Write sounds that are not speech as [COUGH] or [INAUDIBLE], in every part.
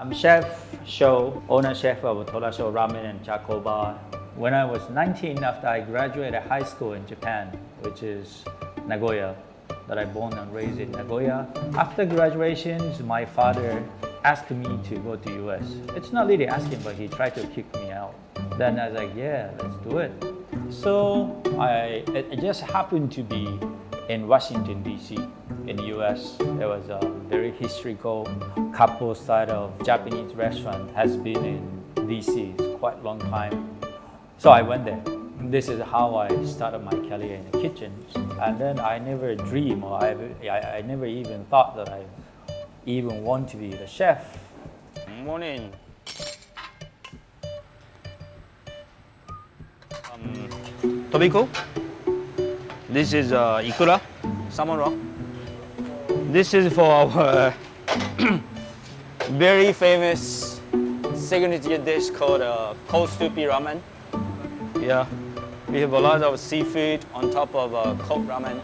I'm Chef Sho, owner chef of Torasho Ramen and Charcoal Bar. When I was 19, after I graduated high school in Japan, which is Nagoya, that I born and raised in Nagoya. After graduation, my father asked me to go to US. It's not really asking, but he tried to kick me out. Then I was like, yeah, let's do it. So I, it just happened to be in Washington, D.C. in the U.S. There was a very historical couple side of Japanese restaurant has been in D.C. Quite a long time. So I went there. This is how I started my career in the kitchen. And then I never dreamed or I, I, I never even thought that I even want to be the chef. Morning. Um, tobiko. This is uh, ikura, salmon rock. This is for our [COUGHS] very famous signature dish called uh, cold soupy ramen. Yeah, we have a lot of seafood on top of uh, cold ramen.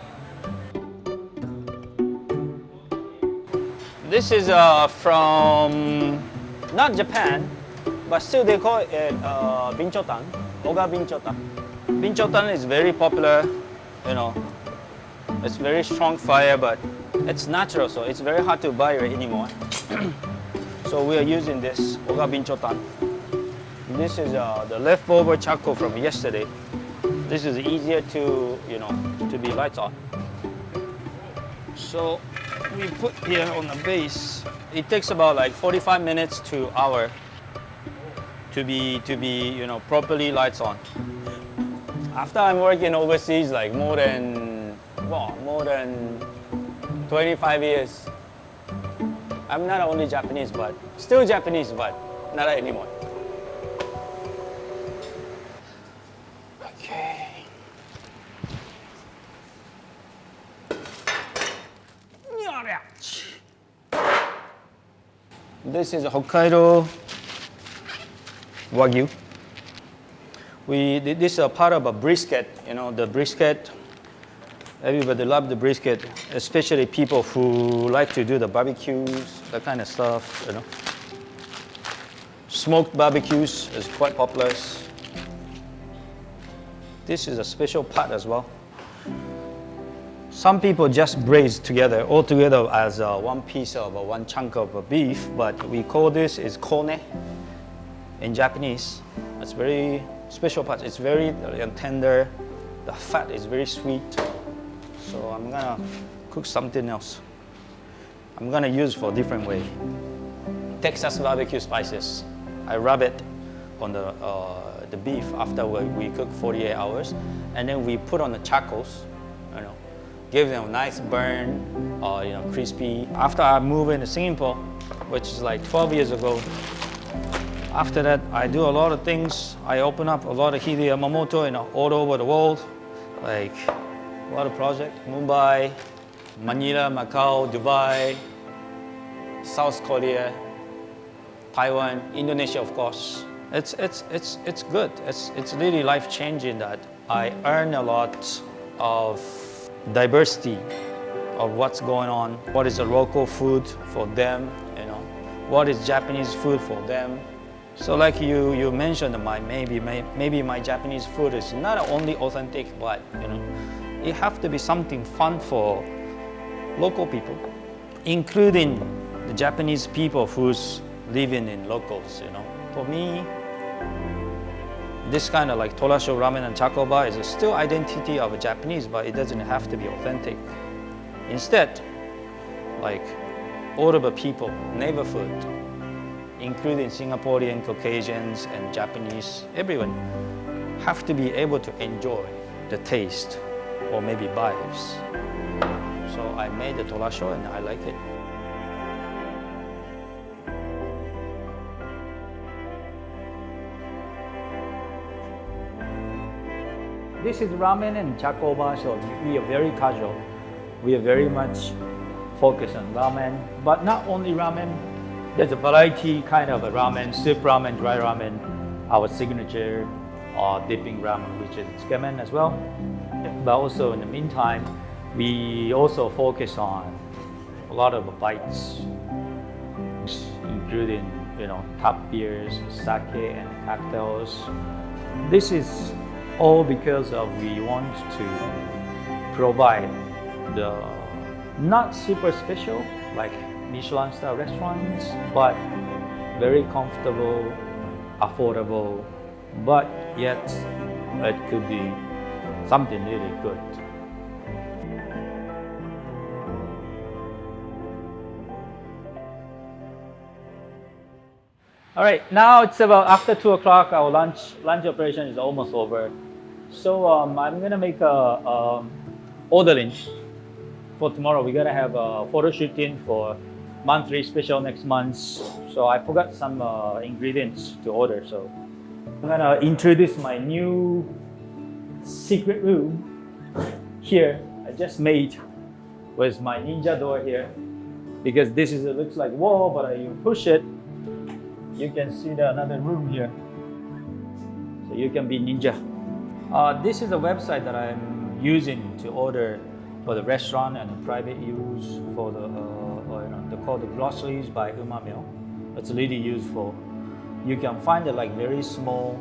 This is uh, from not Japan, but still they call it uh, binchotan, oga binchotan. Binchotan is very popular, you know. It's very strong fire, but it's natural, so it's very hard to buy it anymore. [CLEARS THROAT] so we are using this oga binchotan. This is uh, the leftover charcoal from yesterday. This is easier to, you know, to be lights on. So we put here on the base. It takes about like 45 minutes to hour to be to be you know properly lights on. After I'm working overseas like more than well, more than 25 years. I'm not only Japanese but still Japanese but not anymore. Okay. This is Hokkaido Wagyu. We, this is a part of a brisket, you know, the brisket. Everybody love the brisket, especially people who like to do the barbecues, that kind of stuff, you know. Smoked barbecues is quite popular. This is a special part as well. Some people just braise together, all together as uh, one piece of uh, one chunk of uh, beef, but we call this is kone in Japanese. It's very special part. It's very uh, tender. The fat is very sweet. So I'm gonna cook something else. I'm gonna use for a different way. Texas barbecue spices. I rub it on the, uh, the beef after we, we cook 48 hours, and then we put on the charcoals, you know, give them a nice burn, uh, you know, crispy. After I moved into Singapore, which is like 12 years ago, after that, I do a lot of things. I open up a lot of Hide Yamamoto know, all over the world, like a lot of projects. Mumbai, Manila, Macau, Dubai, South Korea, Taiwan, Indonesia, of course. It's, it's, it's, it's good. It's, it's really life-changing that I earn a lot of diversity of what's going on, what is the local food for them, you know, what is Japanese food for them. So like you, you mentioned, my, maybe, maybe my Japanese food is not only authentic, but you know, it have to be something fun for local people, including the Japanese people who's living in locals, you know. For me, this kind of like Torasho ramen and chakoba is still identity of a Japanese, but it doesn't have to be authentic. Instead, like all of the people, neighborhood, including Singaporean, Caucasians, and Japanese, everyone have to be able to enjoy the taste or maybe vibes. So I made the torasho and I like it. This is ramen and chakoba, so we are very casual. We are very much focused on ramen, but not only ramen. There's a variety kind of ramen, soup ramen, dry ramen, our signature uh, dipping ramen, which is tsukemen as well. But also in the meantime, we also focus on a lot of bites, including you know, top beers, sake and cocktails. This is all because of we want to provide the not super special like Michelin star restaurants, but very comfortable, affordable, but yet it could be something really good. All right, now it's about after two o'clock. Our lunch lunch operation is almost over, so um, I'm gonna make a um, ordering for tomorrow. We're gonna have a photo shooting for monthly special next month. So I forgot some uh, ingredients to order. So I'm gonna introduce my new secret room here. I just made with my ninja door here because this is it looks like wall, but you push it you can see the another room here. So you can be ninja. Uh, this is a website that I'm using to order for the restaurant and private use for the, uh, or, you know, they call the groceries by Umamio. It's really useful. You can find it like very small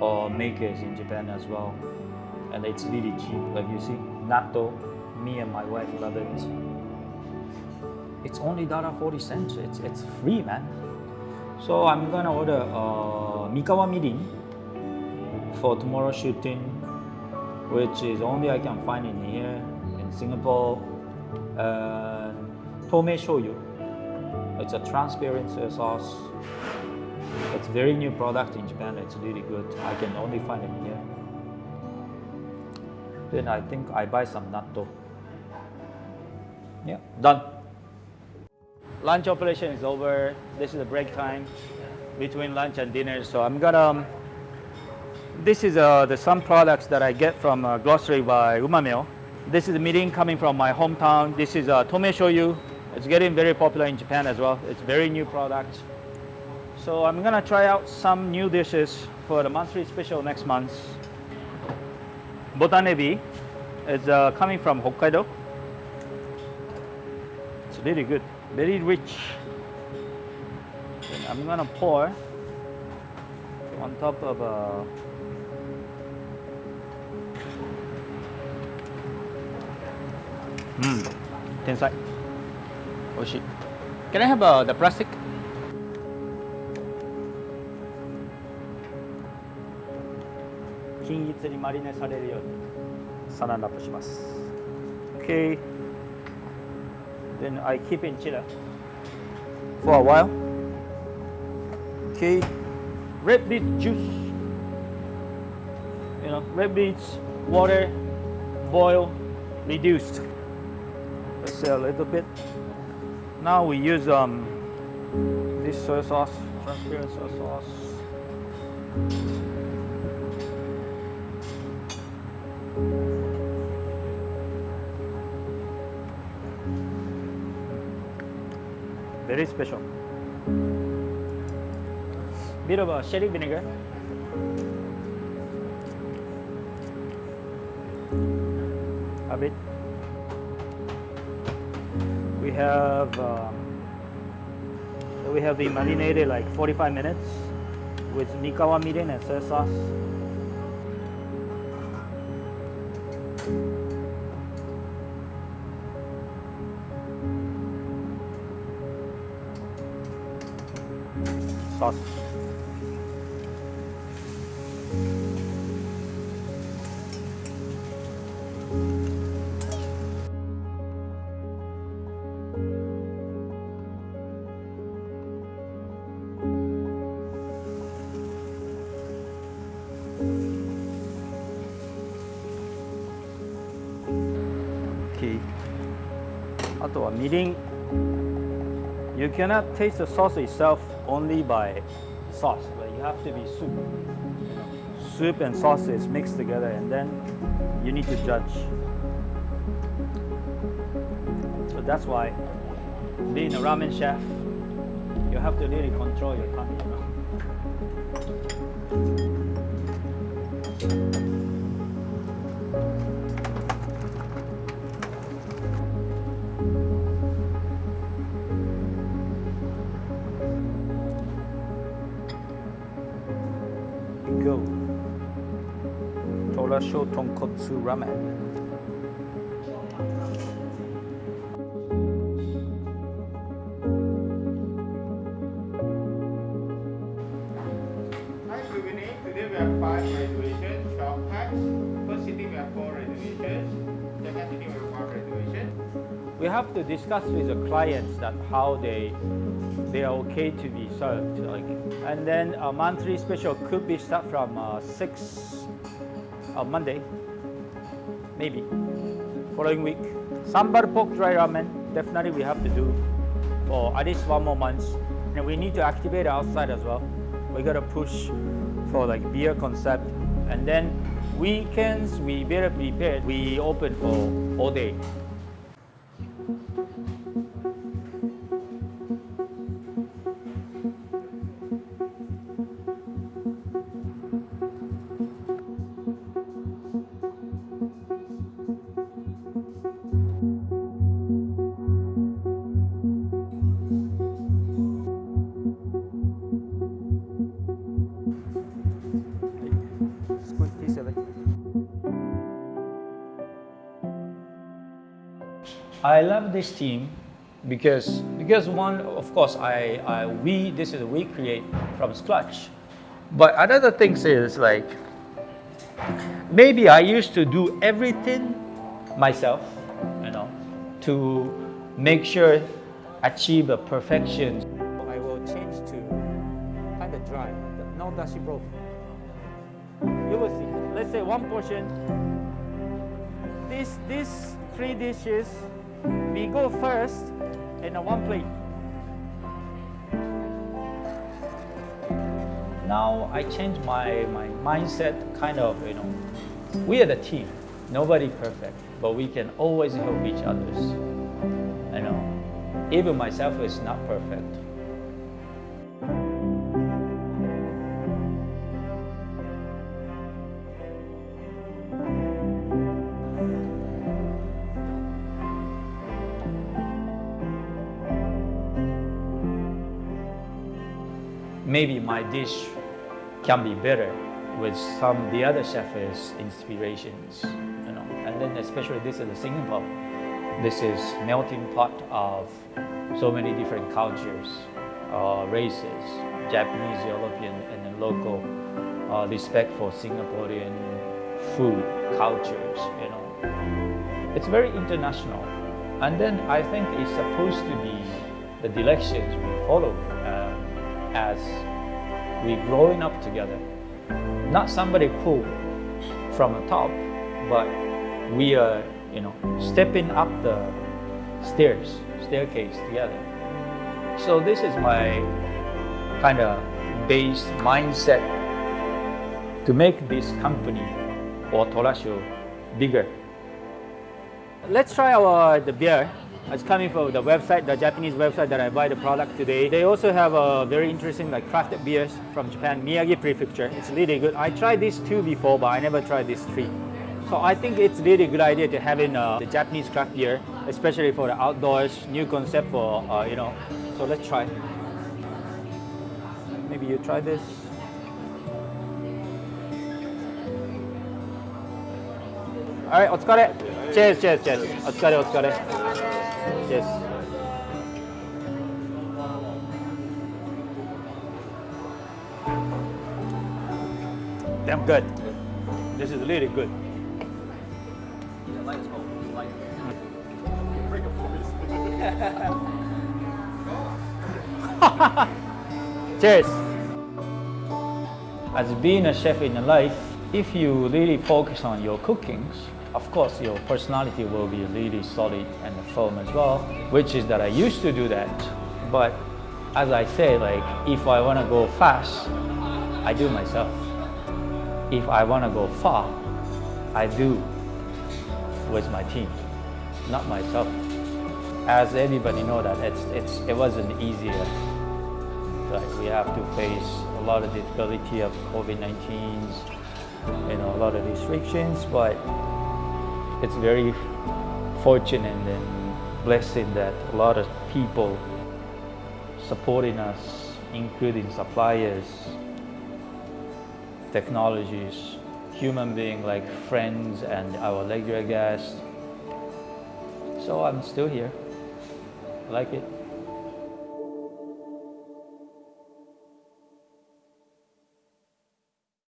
uh, makers in Japan as well. And it's really cheap, like you see, natto, me and my wife love it. It's only $1.40 cents. It's, it's free, man. So I'm gonna order uh, Mikawa mirin for tomorrow shooting, which is only I can find in here in Singapore. And tome shoyu. It's a transparent sauce. It's very new product in Japan. It's really good. I can only find it here. Then I think I buy some natto. Yeah, done lunch operation is over. This is the break time between lunch and dinner. So I'm gonna, um, this is uh, the some products that I get from uh, grocery by Umamio. This is the mirin coming from my hometown. This is uh, tome shoyu. It's getting very popular in Japan as well. It's very new product. So I'm gonna try out some new dishes for the monthly special next month. Botanebi is uh, coming from Hokkaido. It's really good very rich. And I'm gonna pour on top of a Mmm, tensai. Oishi. Can I have uh, the plastic? 均一にマリネされるようにサランラップします。Okay. Then I keep in chiller for a while. Okay, red beet juice. You know, red beets, water, boil, reduced. Let's say a little bit. Now we use um, this soy sauce, transparent soy sauce. very special. Bit of a sherry vinegar. A bit. We have um, we have been marinated like 45 minutes with Mikawa mirin and soy sauce. sauce. eating, you cannot taste the sauce itself only by sauce, but you have to be soup. Soup and sauce is mixed together and then you need to judge. So that's why being a ramen chef, you have to really control your tongue. Tonkotsu Ramen. Hi, good evening. Today we have five reservations, 12 packs. First city we have four reservations. Second city we have one reservation. We have to discuss with the clients that how they they are okay to be served. Like, and then a monthly special could be start from uh, six uh, Monday, maybe following week. Sambal pork dry ramen definitely we have to do for at least one more month, and we need to activate outside as well. We gotta push for like beer concept, and then weekends we better prepared. We open for all day. I love this team because because one of course I, I we this is we create from scratch, but another thing is like maybe I used to do everything myself, you know, to make sure achieve a perfection. I will change to kind of dry, no dashi broth. You will see. Let's say one portion. Three dishes, we go first in a one plate. Now I change my, my mindset kind of, you know, we are the team. Nobody perfect, but we can always help each others. You know, even myself is not perfect. Maybe my dish can be better with some of the other chef's inspirations, you know. And then especially this is a Singapore. This is melting pot of so many different cultures, uh, races, Japanese, European, and then local uh, respect for Singaporean food cultures, you know. It's very international. And then I think it's supposed to be the directions we follow um, as we growing up together. Not somebody pull from the top, but we are, you know, stepping up the stairs, staircase together. So this is my kind of base mindset to make this company or Torasho bigger. Let's try our the beer. It's coming from the website, the Japanese website that I buy the product today. They also have a very interesting like crafted beers from Japan, Miyagi Prefecture. It's really good. I tried these two before, but I never tried these three. So I think it's really good idea to having uh, the Japanese craft beer, especially for the outdoors, new concept for uh, you know. So let's try. Maybe you try this. All right, お疲れ。Cheers, cheers, cheers. お疲れ、お疲れ。 Cheers. Damn good. This is really good. [LAUGHS] Cheers. As being a chef in life, if you really focus on your cookings, of course your personality will be really solid and firm as well, which is that I used to do that. But as I say, like if I want to go fast, I do myself. If I want to go far, I do with my team, not myself. As everybody know that it's, it's, it wasn't easier. Like we have to face a lot of difficulty of COVID-19, you know, a lot of restrictions, but it's very fortunate and blessing that a lot of people supporting us, including suppliers, technologies, human being like friends and our lecturer guests. So I'm still here. I like it.